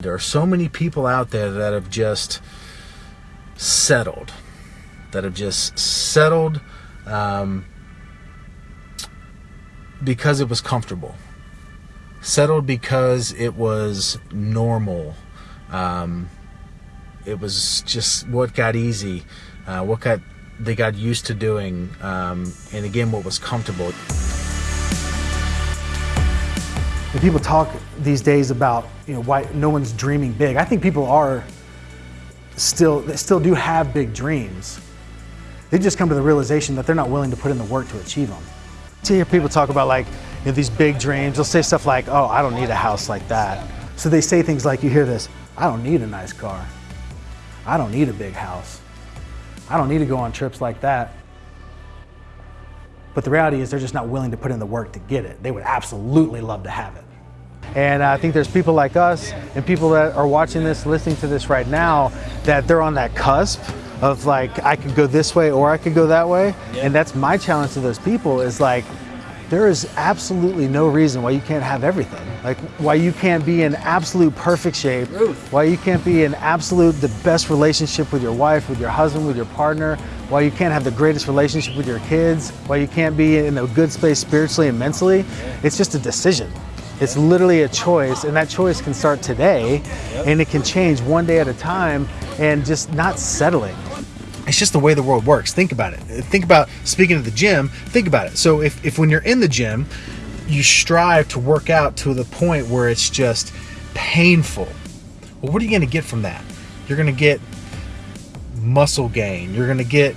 There are so many people out there that have just settled, that have just settled um, because it was comfortable, settled because it was normal. Um, it was just what got easy, uh, what got they got used to doing, um, and again, what was comfortable. When people talk these days about you know why no one's dreaming big, I think people are still they still do have big dreams. They just come to the realization that they're not willing to put in the work to achieve them. To hear people talk about like you know, these big dreams, they'll say stuff like, "Oh, I don't need a house like that." So they say things like, "You hear this? I don't need a nice car. I don't need a big house. I don't need to go on trips like that." But the reality is they're just not willing to put in the work to get it. They would absolutely love to have it. And I think there's people like us and people that are watching this, listening to this right now, that they're on that cusp of like, I could go this way or I could go that way. And that's my challenge to those people is like, there is absolutely no reason why you can't have everything. Like why you can't be in absolute perfect shape, why you can't be in absolute the best relationship with your wife, with your husband, with your partner, why you can't have the greatest relationship with your kids, why you can't be in a good space spiritually and mentally. It's just a decision. It's literally a choice, and that choice can start today, and it can change one day at a time, and just not settling. It's just the way the world works. Think about it. Think about speaking of the gym. Think about it. So if, if when you're in the gym, you strive to work out to the point where it's just painful. Well, what are you going to get from that? You're going to get muscle gain. You're going to get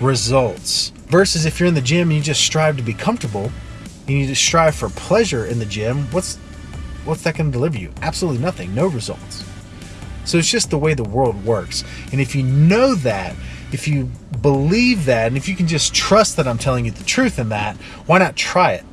results. Versus if you're in the gym and you just strive to be comfortable, and you just strive for pleasure in the gym, what's what's that going to deliver you? Absolutely nothing. No results. So it's just the way the world works. And if you know that, if you believe that, and if you can just trust that I'm telling you the truth in that, why not try it?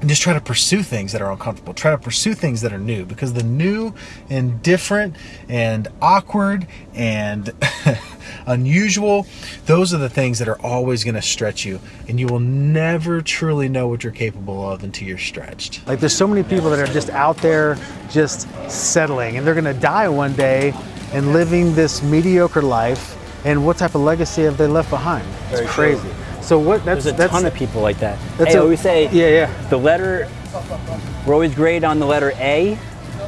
And just try to pursue things that are uncomfortable. Try to pursue things that are new because the new and different and awkward and unusual, those are the things that are always going to stretch you. And you will never truly know what you're capable of until you're stretched. Like there's so many people that are just out there just settling and they're going to die one day and living this mediocre life. And what type of legacy have they left behind? It's Very crazy. true. So what? That's There's a that's, ton of people like that. That's hey, a- I always say, Yeah, yeah. the letter, we're always great on the letter A,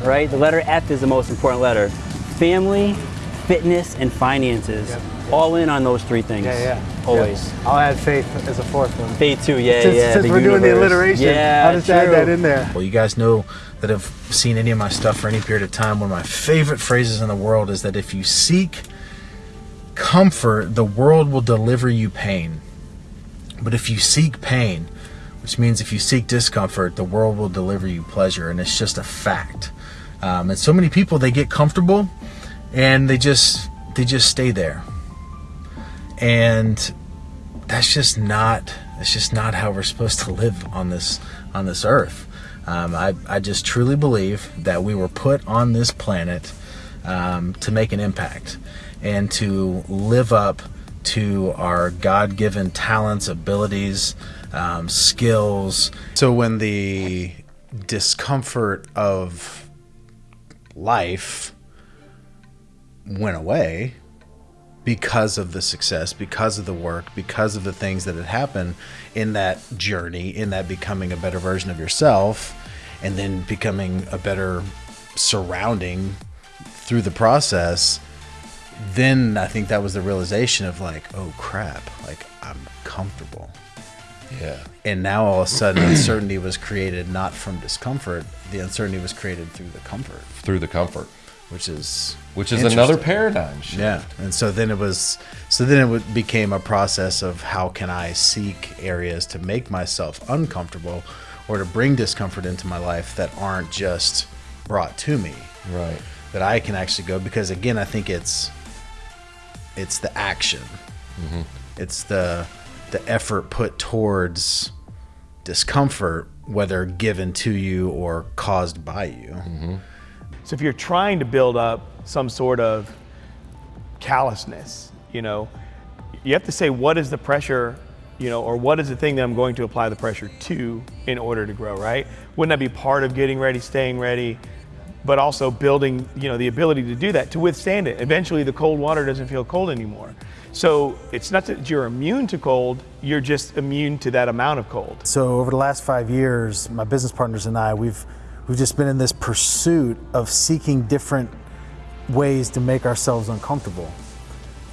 right? The letter F is the most important letter. Family, fitness, and finances. All in on those three things. Yeah, yeah. Always. Yeah. I'll add faith as a fourth one. Faith too, yeah, since yeah. since the we're doing the alliteration, Yeah, I'll just add that in there. Well, you guys know that have seen any of my stuff for any period of time. One of my favorite phrases in the world is that if you seek comfort, the world will deliver you pain. But if you seek pain, which means if you seek discomfort, the world will deliver you pleasure. And it's just a fact. Um, and so many people, they get comfortable and they just, they just stay there. And that's just not, that's just not how we're supposed to live on this, on this earth. Um, I, I just truly believe that we were put on this planet um, to make an impact and to live up to our God given talents, abilities, um, skills. So when the discomfort of life went away because of the success, because of the work, because of the things that had happened in that journey, in that becoming a better version of yourself, and then becoming a better surrounding through the process, then I think that was the realization of like, oh crap, like I'm comfortable. Yeah. And now all of a sudden, uncertainty was created not from discomfort. The uncertainty was created through the comfort, Through the comfort, which is which is another paradigm shift. Yeah, and so then it was, so then it became a process of how can I seek areas to make myself uncomfortable, or to bring discomfort into my life that aren't just brought to me, Right. that I can actually go because again, I think it's, it's the action, it's the the effort put towards discomfort, whether given to you or caused by you. So if you're trying to build up some sort of callousness, you know, you have to say what is the pressure, you know, or what is the thing that I'm going to apply the pressure to in order to grow, right? Wouldn't that be part of getting ready, staying ready, but also building, you know, the ability to do that to withstand it. Eventually, the cold water doesn't feel cold anymore. So it's not that you're immune to cold; you're just immune to that amount of cold. So over the last five years, my business partners and I, we've we've just been in this pursuit of seeking different ways to make ourselves uncomfortable.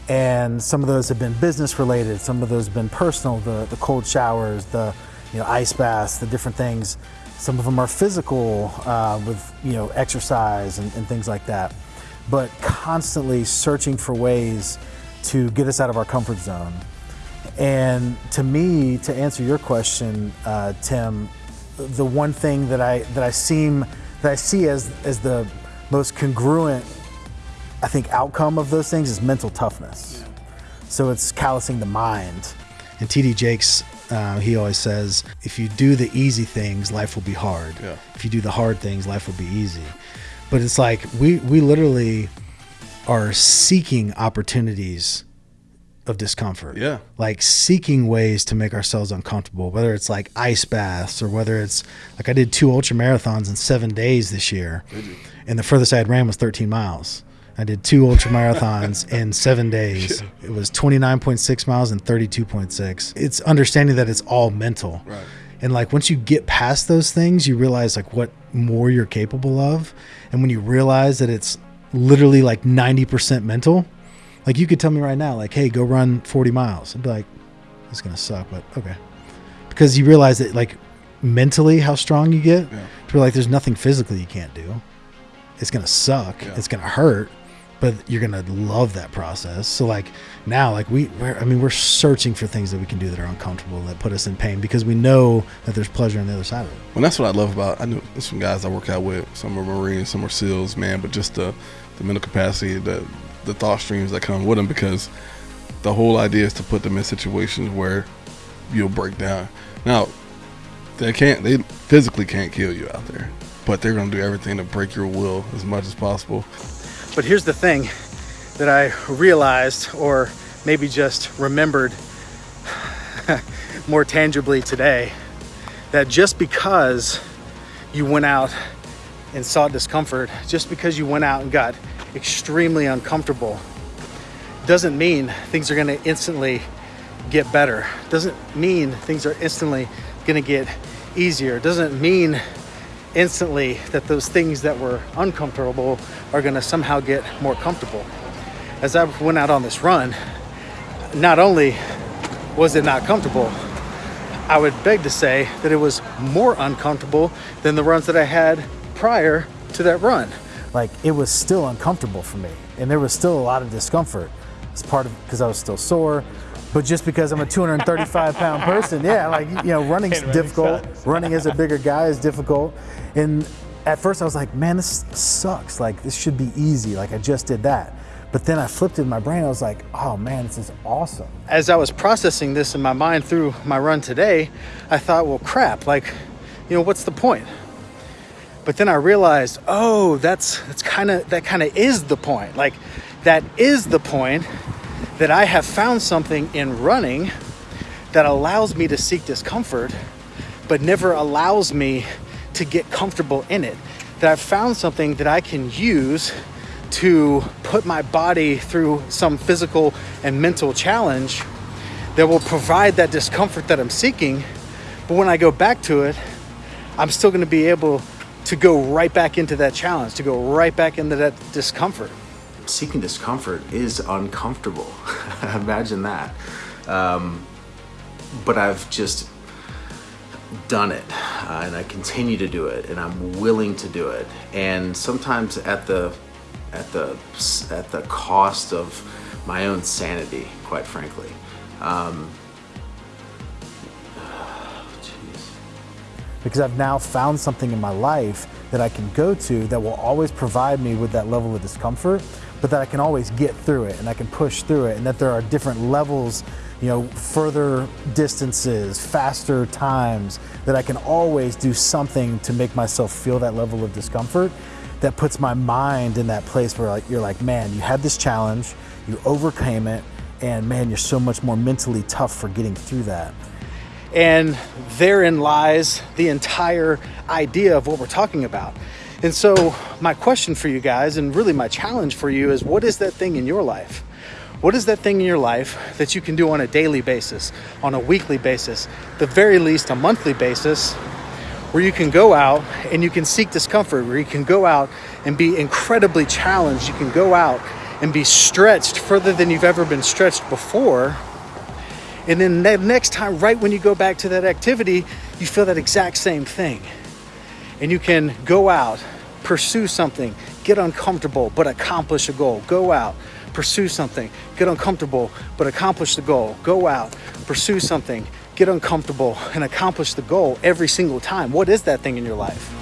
And some of those have been business related, some of those have been personal, the, the cold showers, the you know, ice baths, the different things. Some of them are physical uh, with you know, exercise and, and things like that. But constantly searching for ways to get us out of our comfort zone. And to me, to answer your question, uh, Tim, the one thing that I that I seem that I see as as the most congruent, I think, outcome of those things is mental toughness. So it's callousing the mind. And TD Jakes, uh, he always says, if you do the easy things, life will be hard. Yeah. If you do the hard things, life will be easy. But it's like we we literally are seeking opportunities of discomfort. Yeah. Like seeking ways to make ourselves uncomfortable, whether it's like ice baths or whether it's like I did two ultra marathons in seven days this year. And the furthest I had ran was 13 miles. I did two ultra marathons in seven days. It was 29.6 miles and 32.6. It's understanding that it's all mental. Right. And like once you get past those things, you realize like what more you're capable of. And when you realize that it's literally like 90% mental, like you could tell me right now, like, hey, go run 40 miles. I'd be like, it's gonna suck, but okay. Because you realize that like mentally how strong you get, Yeah. to be like there's nothing physically you can't do. It's gonna suck. Yeah. It's gonna hurt, but you're gonna love that process. So like now, like we, we're, I mean, we're searching for things that we can do that are uncomfortable that put us in pain because we know that there's pleasure on the other side of it. Well, that's what I love about. I know some guys I work out with. Some are Marines, some are SEALs, man. But just the the mental capacity, the the thought streams that come with them, because the whole idea is to put them in situations where you'll break down. Now, they can't. They physically can't kill you out there, but they're gonna do everything to break your will as much as possible. But here's the thing that I realized, or maybe just remembered more tangibly today, that just because you went out and sought discomfort, just because you went out and got extremely uncomfortable, doesn't mean things are going to instantly get better. Doesn't mean things are instantly going to get easier. Doesn't mean instantly that those things that were uncomfortable are going to somehow get more comfortable. As I went out on this run, not only was it not comfortable, I would beg to say that it was more uncomfortable than the runs that I had prior to that run. Like it was still uncomfortable for me, and there was still a lot of discomfort. It's part of because I was still sore, but just because I'm a 235 pound person, yeah, like you know, running's And running difficult. sucks. Running as a bigger guy is difficult, and at first I was like, man, this sucks. Like this should be easy. Like I just did that. But then I flipped it in my brain. I was like, oh man, this is awesome. As I was processing this in my mind through my run today, I thought, well, crap, like, you know, what's the point? But then I realized, oh, that's that's kind of that kind of is the point. Like that is the point that I have found something in running that allows me to seek discomfort but never allows me to get comfortable in it. That I've found something that I can use to put my body through some physical and mental challenge that will provide that discomfort that I'm seeking. But when I go back to it, I'm still going to be able to go right back into that challenge, to go right back into that discomfort. Seeking discomfort is uncomfortable. Imagine that. Um, but I've just done it, uh, and I continue to do it, and I'm willing to do it. And sometimes at the at the at the cost of my own sanity, quite frankly. Um, jeez. because I've now found something in my life that I can go to that will always provide me with that level of discomfort, but that I can always get through it and I can push through it, and that there are different levels, you know, further distances, faster times, that I can always do something to make myself feel that level of discomfort that puts my mind in that place where like you're like, man, you had this challenge, you overcame it, and man, you're so much more mentally tough for getting through that. And therein lies the entire idea of what we're talking about And so, my question for you guys, and really my challenge for you, is what is that thing in your life? What is that thing in your life that you can do on a daily basis, on a weekly basis, the very least a monthly basis, where you can go out and you can seek discomfort, where you can go out and be incredibly challenged, you can go out and be stretched further than you've ever been stretched before. And then the next time, right when you go back to that activity, you feel that exact same thing. And you can go out, pursue something, get uncomfortable, but accomplish a goal. Go out, pursue something, get uncomfortable, but accomplish the goal. Go out, pursue something, get uncomfortable, and accomplish the goal every single time. What is that thing in your life?